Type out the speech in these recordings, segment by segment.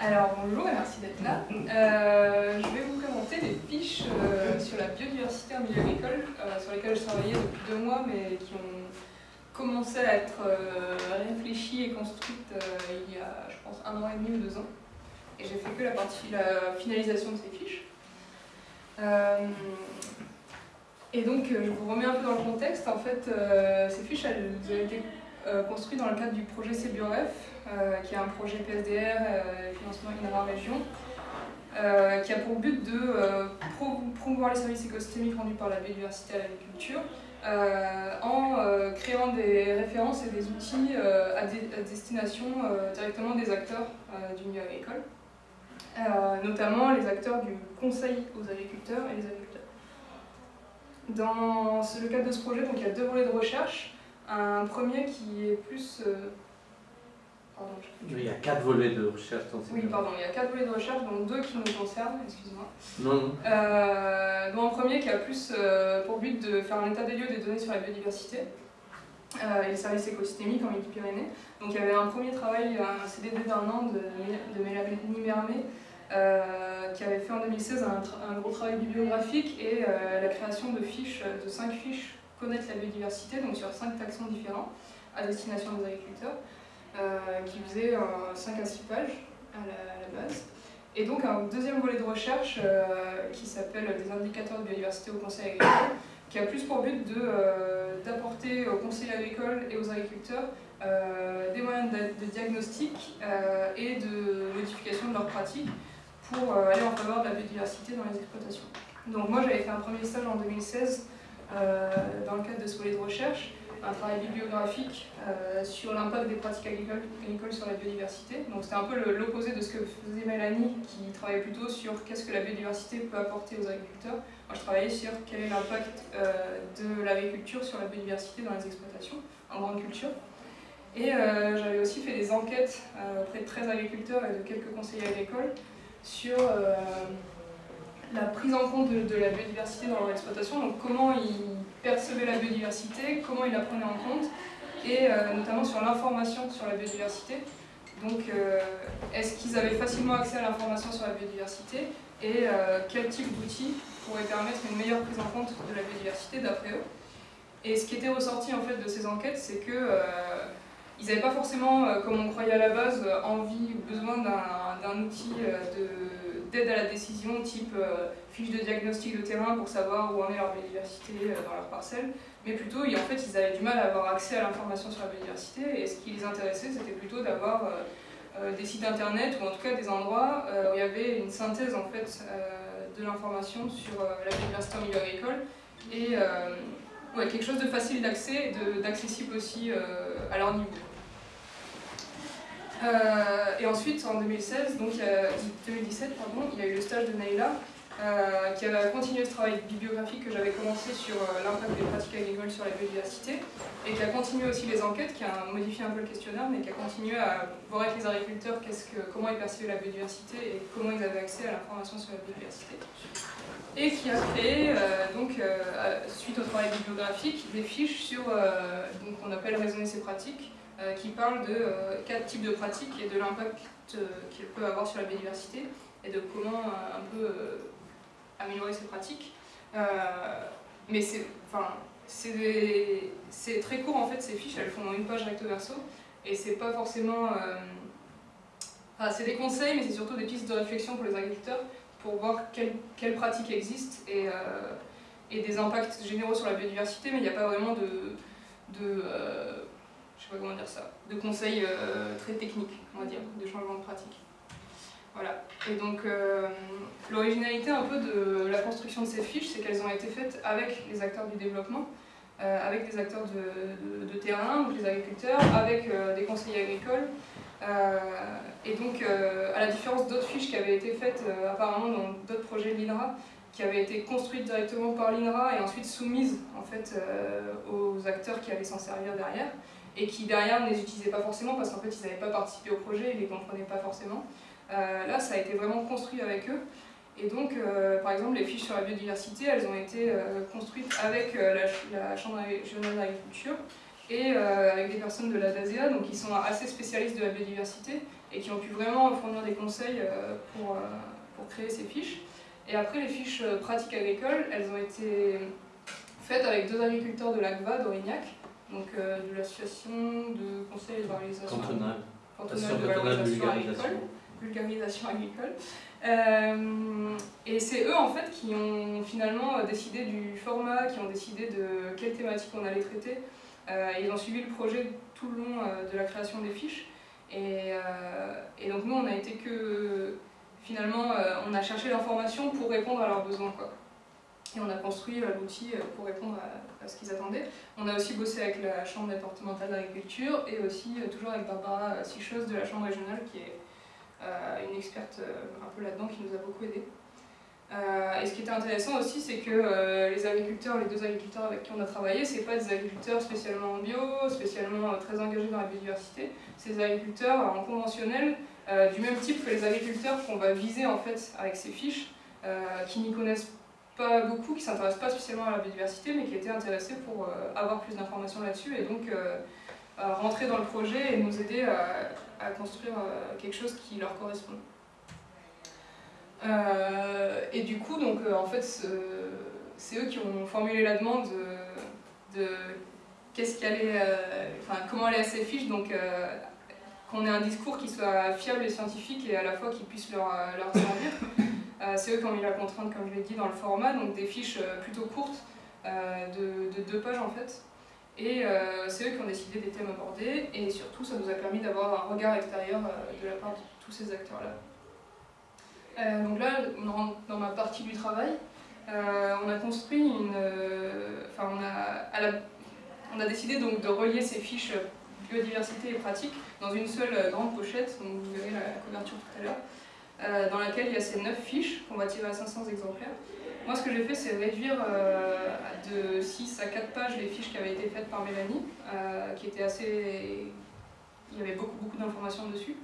Alors bonjour et merci d'être là. Euh, je vais vous présenter les fiches euh, sur la biodiversité en milieu agricole, euh, sur lesquelles je travaillais depuis deux mois, mais qui ont commencé à être réfléchies et construites il y a, je pense, un an et demi ou deux ans. Et j'ai fait que la partie, la finalisation de ces fiches. et donc, je vous remets un peu dans le contexte. En fait, ces fiches, elles ont été construites dans le cadre du projet CBOF, euh, qui est un projet PSDR, euh, financement INRA Région, euh, qui a pour but de promouvoir les services écosystémiques rendus par la biodiversité à l'agriculture, en créant des références et des outils à, destination directement des acteurs du milieu agricole, notamment les acteurs du conseil aux agriculteurs et les agriculteurs. Dans le cadre de ce projet, donc, il y a deux volets de recherche. Un premier qui est plus il y a quatre volets de recherche dans ces Oui, pardon, il y a quatre volets de recherche, dont deux qui nous concernent, excuse-moi. Non, non. Euh, dont un premier qui a plus euh, pour but de faire un état des lieux des données sur la biodiversité euh, et les services écosystémiques en Midi-Pyrénées. Donc il y avait un premier travail, un CDD d'un an de, de Mélanie Mermet, qui avait fait en 2016 un, un gros travail bibliographique et la création de fiches, de cinq fiches connaître la biodiversité, donc sur cinq taxons différents à destination des agriculteurs. Euh, qui faisait 5 à 6 pages à la, base. Et donc un deuxième volet de recherche euh, qui s'appelle des indicateurs de biodiversité au conseil agricole, qui a plus pour but euh, d'apporter au conseil agricole et aux agriculteurs des moyens de, diagnostic et de modification de leurs pratiques pour aller en faveur de la biodiversité dans les exploitations. Donc moi j'avais fait un premier stage en 2016 dans le cadre de ce volet de recherche un travail bibliographique euh, sur l'impact des pratiques agricoles, sur la biodiversité. Donc c'était un peu l'opposé de ce que faisait Mélanie, qui travaillait plutôt sur qu'est-ce que la biodiversité peut apporter aux agriculteurs. Moi je travaillais sur quel est l'impact euh, de l'agriculture sur la biodiversité dans les exploitations, en grande culture. Et euh, j'avais aussi fait des enquêtes auprès de 13 agriculteurs et de quelques conseillers agricoles sur la prise en compte de, la biodiversité dans leur exploitation, donc comment ils percevaient la biodiversité, comment ils la prenaient en compte, et euh, notamment sur l'information sur la biodiversité. Donc, euh, est-ce qu'ils avaient facilement accès à l'information sur la biodiversité et euh, quel type d'outils pourrait permettre une meilleure prise en compte de la biodiversité d'après eux? Et ce qui était ressorti en fait de ces enquêtes, c'est que ils n'avaient pas forcément, comme on croyait à la base, envie ou besoin d'un outil d'aide à la décision type fiche de diagnostic de terrain pour savoir où en est leur biodiversité dans leur parcelle, mais plutôt, en fait, ils avaient du mal à avoir accès à l'information sur la biodiversité, et ce qui les intéressait, c'était plutôt d'avoir euh, euh, des sites internet, ou en tout cas des endroits euh, où il y avait une synthèse en fait, de l'information sur la biodiversité en milieu agricole, et ouais, quelque chose de facile d'accès et d'accessible aussi à leur niveau. Et ensuite, en 2016, donc 2017, pardon, il y a eu le stage de Naila, euh, qui avait continué ce travail bibliographique que j'avais commencé sur euh, l'impact des pratiques agricoles sur la biodiversité, et qui a continué aussi les enquêtes, qui a modifié un peu le questionnaire, mais qui a continué à voir avec les agriculteurs comment ils percevaient la biodiversité et comment ils avaient accès à l'information sur la biodiversité. Et qui a créé, euh, donc, suite au travail bibliographique, des fiches sur, donc on appelle raisonner ces pratiques, qui parlent de quatre types de pratiques et de l'impact qu'ils peuvent avoir sur la biodiversité, et de comment un peu améliorer ses pratiques. Euh, mais c'est enfin, très court en fait ces fiches, elles font une page recto verso et c'est pas forcément... Euh, c'est des conseils mais c'est surtout des pistes de réflexion pour les agriculteurs pour voir quelles, pratiques existent et, euh, et, des impacts généraux sur la biodiversité mais il n'y a pas vraiment de je sais pas comment dire ça, de conseils très techniques, on va dire, de changement de pratique. Voilà. Et donc, euh, l'originalité un peu de la construction de ces fiches, c'est qu'elles ont été faites avec les acteurs du développement, euh, avec des acteurs de, terrain, donc les agriculteurs, avec euh, des conseillers agricoles. et donc, à la différence d'autres fiches qui avaient été faites apparemment dans d'autres projets de l'INRA, qui avaient été construites directement par l'INRA et ensuite soumises en fait, aux acteurs qui allaient s'en servir derrière, et qui derrière ne les utilisaient pas forcément parce qu'en fait ils n'avaient pas participé au projet et ne les comprenaient pas forcément. Euh, là, ça a été vraiment construit avec eux. Et donc, euh, par exemple, les fiches sur la biodiversité, elles ont été euh, construites avec la, Chambre régionale d'agriculture et avec des personnes de la DASEA, donc qui sont assez spécialistes de la biodiversité, et qui ont pu vraiment fournir des conseils pour, pour créer ces fiches. Et après, les fiches pratiques agricoles, elles ont été faites avec deux agriculteurs de l'ACVA d'Aurignac, donc de l'association de conseil et de valorisation, cantonale, de valorisation agricole, vulgarisation agricole. Euh, et c'est eux en fait qui ont finalement décidé du format, qui ont décidé de quelle thématique on allait traiter. Euh, ils ont suivi le projet tout le long euh, de la création des fiches. Et, et, donc nous on a été que finalement on a cherché l'information pour répondre à leurs besoins. Quoi. Et on a construit l'outil pour répondre à, ce qu'ils attendaient. On a aussi bossé avec la Chambre départementale d'agriculture et aussi toujours avec Barbara Sicheuse de la Chambre régionale qui est euh, une experte euh, un peu là-dedans qui nous a beaucoup aidé. Euh, et ce qui était intéressant aussi, c'est que les agriculteurs, les deux agriculteurs avec qui on a travaillé, c'est pas des agriculteurs spécialement en bio, spécialement très engagés dans la biodiversité, c'est des agriculteurs en conventionnel, du même type que les agriculteurs qu'on va viser en fait avec ces fiches, qui n'y connaissent pas beaucoup, qui s'intéressent pas spécialement à la biodiversité, mais qui étaient intéressés pour avoir plus d'informations là-dessus et donc rentrer dans le projet et nous aider à, construire euh, quelque chose qui leur correspond. Euh, et du coup, donc, euh, en fait, c'est eux qui ont formulé la demande de, qu'est-ce allait, enfin, comment aller à ces fiches, donc qu'on ait un discours qui soit fiable et scientifique et à la fois qui puisse leur, leur servir. C'est eux qui ont mis la contrainte, comme je l'ai dit, dans le format, donc des fiches plutôt courtes, de, de, deux pages en fait, et euh, c'est eux qui ont décidé des thèmes abordés, et surtout ça nous a permis d'avoir un regard extérieur euh, de la part de tous ces acteurs-là. Euh, donc là, on rentre dans ma partie du travail. on a construit une... Enfin, on a décidé donc de relier ces fiches biodiversité et pratique dans une seule grande pochette, donc vous verrez la couverture tout à l'heure, dans laquelle il y a ces 9 fiches qu'on va tirer à 500 exemplaires. Moi, ce que j'ai fait, c'est réduire euh, de 6 à 4 pages les fiches qui avaient été faites par Mélanie, euh, qui étaient assez... Il y avait beaucoup, beaucoup d'informations dessus.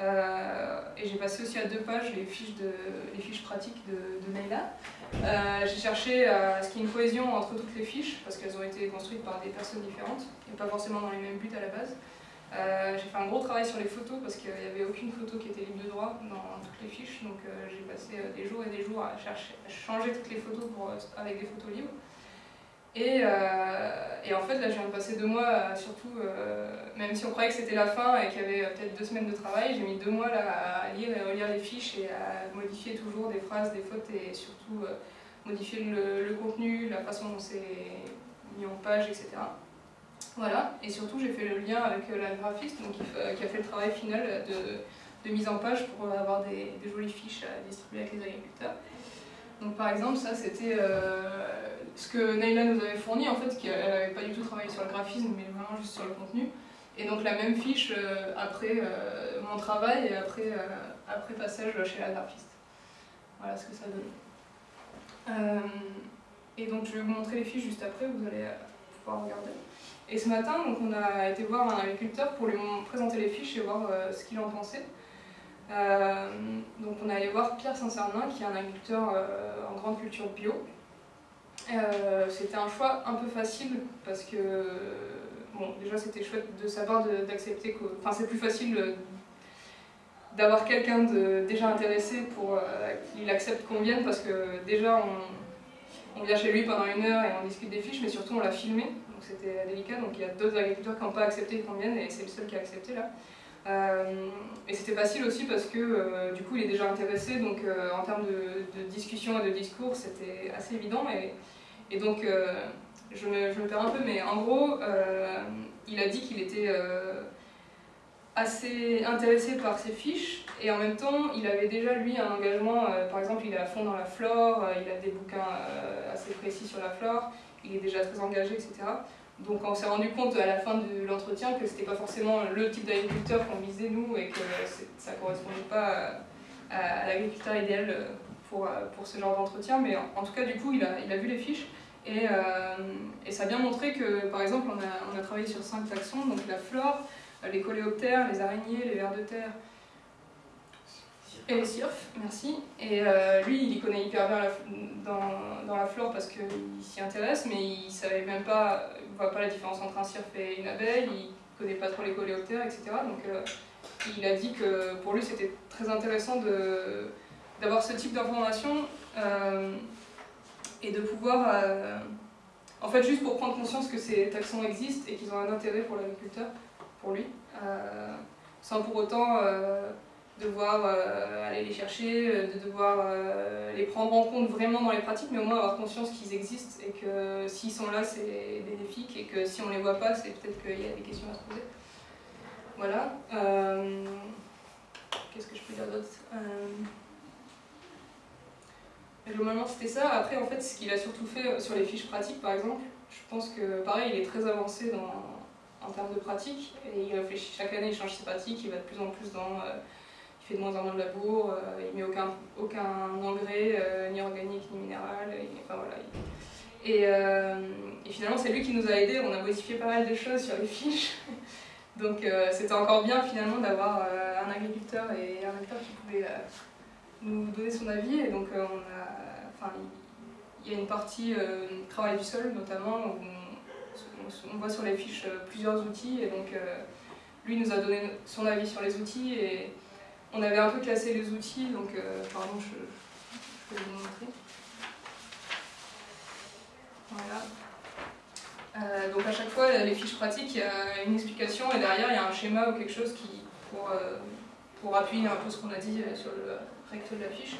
Euh, et j'ai passé aussi à deux pages les fiches, de, les fiches pratiques de, de j'ai cherché à ce qu'il y ait une cohésion entre toutes les fiches, parce qu'elles ont été construites par des personnes différentes, et pas forcément dans les mêmes buts à la base. Euh, j'ai fait un gros travail sur les photos parce qu'il n'y avait aucune photo qui était libre de droit dans toutes les fiches, donc euh, j'ai passé euh, des jours et des jours à, chercher, changer toutes les photos pour, avec des photos libres. Et, et, en fait, là, je viens de passer deux mois, surtout, même si on croyait que c'était la fin et qu'il y avait peut-être deux semaines de travail, j'ai mis deux mois là, à lire et relire les fiches et à modifier toujours des phrases, des fautes et surtout modifier le, le, contenu, la façon dont c'est mis en page, etc. Voilà, et surtout j'ai fait le lien avec euh, la graphiste donc, qui, a fait le travail final de, mise en page pour avoir des, jolies fiches à distribuer avec les agriculteurs. Donc par exemple, ça c'était euh, ce que Naila nous avait fourni, en fait, qu'elle n'avait pas du tout travaillé sur le graphisme, mais vraiment juste sur le contenu. Et donc la même fiche euh, après mon travail et après, après passage chez la graphiste. Voilà ce que ça donne. et donc je vais vous montrer les fiches juste après, vous allez pouvoir regarder. Et ce matin, donc, on a été voir un agriculteur pour lui présenter les fiches et voir euh, ce qu'il en pensait. Euh, donc on est allé voir Pierre Saint-Cernin, qui est un agriculteur euh, en grande culture bio. c'était un choix un peu facile parce que, bon, déjà c'était chouette de savoir d'accepter enfin c'est plus facile d'avoir quelqu'un déjà intéressé pour qu'il accepte qu'on vienne parce que déjà on, on, vient chez lui pendant une heure et on discute des fiches, mais surtout on l'a filmé, c'était délicat. Donc il y a d'autres agriculteurs qui n'ont pas accepté qu'on vienne et c'est le seul qui a accepté là. Euh, et c'était facile aussi parce que euh, du coup il est déjà intéressé, donc euh, en termes de, discussion et de discours c'était assez évident. Et, et donc je me, je, me, perds un peu, mais en gros il a dit qu'il était assez intéressé par ses fiches et en même temps il avait déjà lui un engagement, par exemple il est à fond dans la flore, il a des bouquins assez précis sur la flore, il est déjà très engagé, etc. Donc on s'est rendu compte à la fin de l'entretien que c'était pas forcément le type d'agriculteur qu'on visait nous et que ça correspondait pas à, l'agriculteur idéal pour, pour ce genre d'entretien. Mais en, tout cas, du coup, il a, il a vu les fiches et, euh, et, ça a bien montré que, par exemple, on a, on a travaillé sur cinq taxons, donc la flore, les coléoptères, les araignées, les vers de terre, et surf, merci. Et euh, lui, il y connaît hyper bien dans, dans, la flore parce qu'il s'y intéresse, mais il savait même pas, il voit pas la différence entre un cirf et une abeille, il connaît pas trop les coléoptères, etc. Donc euh, il a dit que pour lui c'était très intéressant d'avoir ce type d'information euh, et de pouvoir, en fait juste pour prendre conscience que ces taxons existent et qu'ils ont un intérêt pour l'agriculteur, pour lui, sans pour autant devoir aller les chercher, de devoir les prendre en compte vraiment dans les pratiques, mais au moins avoir conscience qu'ils existent et que s'ils sont là c'est bénéfique et que si on les voit pas c'est peut-être qu'il y a des questions à se poser. Voilà. Euh, qu'est-ce que je peux dire d'autre euh, Globalement, c'était ça. Après, en fait, ce qu'il a surtout fait sur les fiches pratiques, par exemple, je pense que, pareil, il est très avancé en termes de pratique. Et il réfléchit chaque année, il change ses pratiques, il va de plus en plus dans... Euh, il fait de moins en moins de labour, il met aucun, aucun engrais, ni organique, ni minéral. enfin, voilà, et, et, finalement, c'est lui qui nous a aidés. On a modifié pas mal de choses sur les fiches. Donc euh, c'était encore bien finalement d'avoir euh, un agriculteur et un acteur qui pouvait euh, nous donner son avis. Et donc on a, il y a une partie travail du sol notamment où on, voit sur les fiches plusieurs outils et donc lui nous a donné son avis sur les outils et on avait un peu classé les outils, donc pardon, je, peux vous montrer. Voilà. Euh, donc à chaque fois, les fiches pratiques, il y a une explication et derrière, il y a un schéma ou quelque chose qui, pour, euh, pour appuyer un peu ce qu'on a dit euh, sur le recto de la fiche.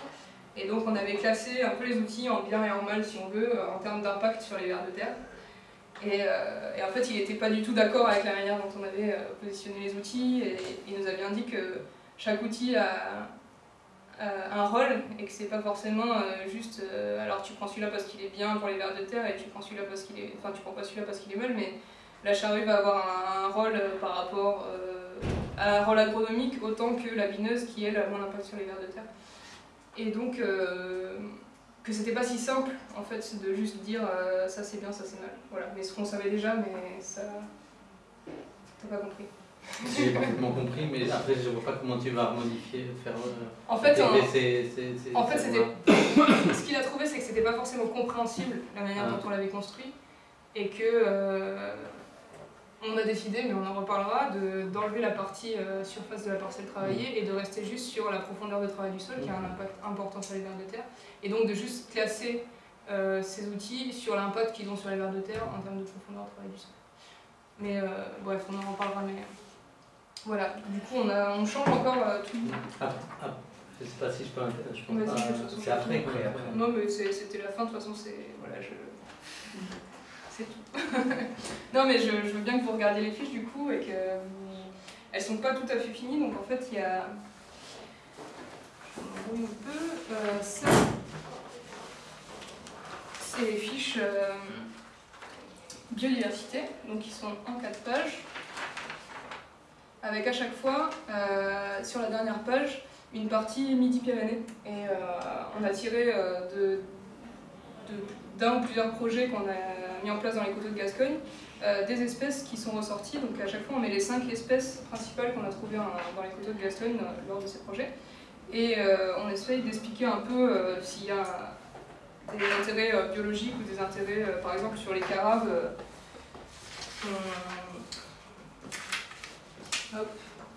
Et donc on avait classé un peu les outils en bien et en mal, si on veut, en termes d'impact sur les vers de terre. Et, en fait, il n'était pas du tout d'accord avec la manière dont on avait positionné les outils et il nous a bien dit que chaque outil a, euh, un rôle et que c'est pas forcément euh, juste euh, alors tu prends celui-là parce qu'il est bien pour les vers de terre et tu prends celui-là parce qu'il est enfin tu prends pas celui-là parce qu'il est mal mais la charrue va avoir un, rôle par rapport à un rôle agronomique autant que la bineuse qui elle a moins d'impact sur les vers de terre. Et donc que c'était pas si simple en fait de juste dire ça c'est bien ça c'est mal. Voilà. Mais ce qu'on savait déjà mais ça t'as pas compris j'ai parfaitement compris, mais après je vois pas comment tu vas modifier, faire. Euh, en fait, en fait ce qu'il a trouvé, c'est que c'était pas forcément compréhensible la manière dont ah. on l'avait construit, et que euh, on a décidé, mais on en reparlera, d'enlever la partie euh, surface de la parcelle travaillée et de rester juste sur la profondeur de travail du sol, qui a un impact important sur les vers de terre, et donc de juste classer ces outils sur l'impact qu'ils ont sur les vers de terre en termes de profondeur de travail du sol. Mais bref, on en reparlera. Mais, voilà, du coup on, a, on change encore euh, tout. Ah, ah, je sais pas si je peux. Je pense C'est après, après, après. Non, mais c'était la fin, de toute façon, c'est. Voilà, je. C'est tout. non, mais je, je, veux bien que vous regardiez les fiches du coup et que. Elles sont pas tout à fait finies, donc en fait il y a. Je un peu. Euh, ça. C'est les fiches euh, biodiversité, donc qui sont en 4 pages avec à chaque fois, euh, sur la dernière page, une partie Midi-Pyrénées. Et euh, on a tiré euh, d'un ou plusieurs projets qu'on a mis en place dans les coteaux de Gascogne, des espèces qui sont ressorties. Donc à chaque fois, on met les cinq espèces principales qu'on a trouvées dans les coteaux de Gascogne lors de ces projets. Et on essaye d'expliquer un peu s'il y a des intérêts biologiques ou des intérêts, par exemple, sur les carabes.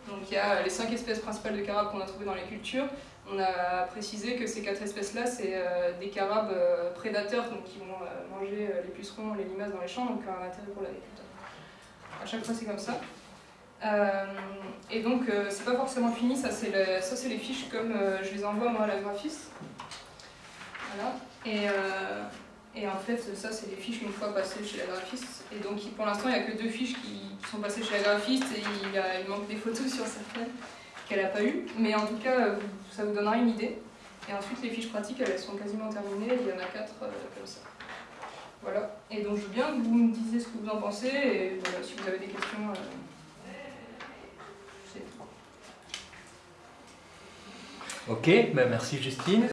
Donc il y a les cinq espèces principales de carabes qu'on a trouvées dans les cultures. On a précisé que ces quatre espèces-là, c'est euh, des carabes euh, prédateurs donc qui vont euh, manger les pucerons, les limaces dans les champs, donc un intérêt pour l'agriculteur. À chaque fois, c'est comme ça. et donc, c'est pas forcément fini, ça c'est les fiches comme je les envoie moi à la graphiste. Voilà. Et, et en fait, ça, c'est des fiches une fois passées chez la graphiste. Et donc, pour l'instant, il n'y a que deux fiches qui, sont passées chez la graphiste et il, manque des photos sur certaines qu'elle n'a pas eues. Mais en tout cas, ça vous donnera une idée. Et ensuite, les fiches pratiques, elles sont quasiment terminées. Il y en a quatre euh, comme ça. Voilà. Et donc, je veux bien que vous me disiez ce que vous en pensez. Et si vous avez des questions, euh, c'est Ok, ben merci Justine.